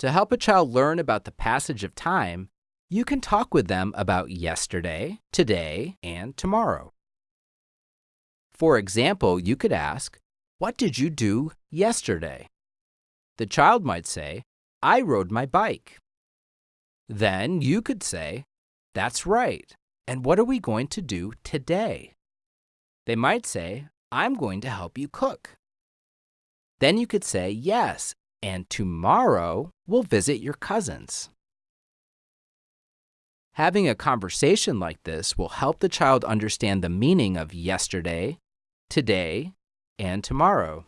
To help a child learn about the passage of time, you can talk with them about yesterday, today, and tomorrow. For example, you could ask, What did you do yesterday? The child might say, I rode my bike. Then you could say, That's right. And what are we going to do today? They might say, I'm going to help you cook. Then you could say, Yes, and tomorrow we'll visit your cousins. Having a conversation like this will help the child understand the meaning of yesterday, today, and tomorrow.